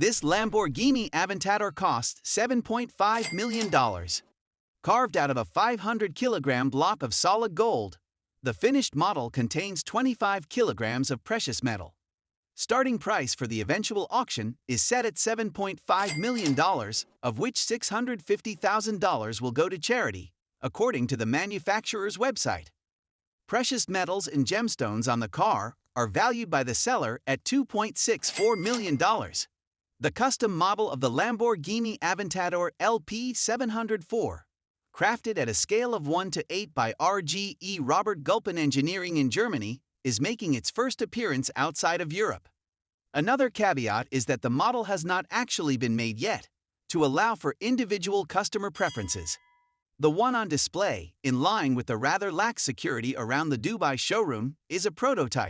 This Lamborghini Aventador cost $7.5 million. Carved out of a 500 kilogram block of solid gold, the finished model contains 25 kilograms of precious metal. Starting price for the eventual auction is set at $7.5 million, of which $650,000 will go to charity, according to the manufacturer's website. Precious metals and gemstones on the car are valued by the seller at $2.64 million. The custom model of the Lamborghini Aventador LP 704, crafted at a scale of 1 to 8 by RGE Robert Gulpen Engineering in Germany, is making its first appearance outside of Europe. Another caveat is that the model has not actually been made yet, to allow for individual customer preferences. The one on display, in line with the rather lax security around the Dubai showroom, is a prototype.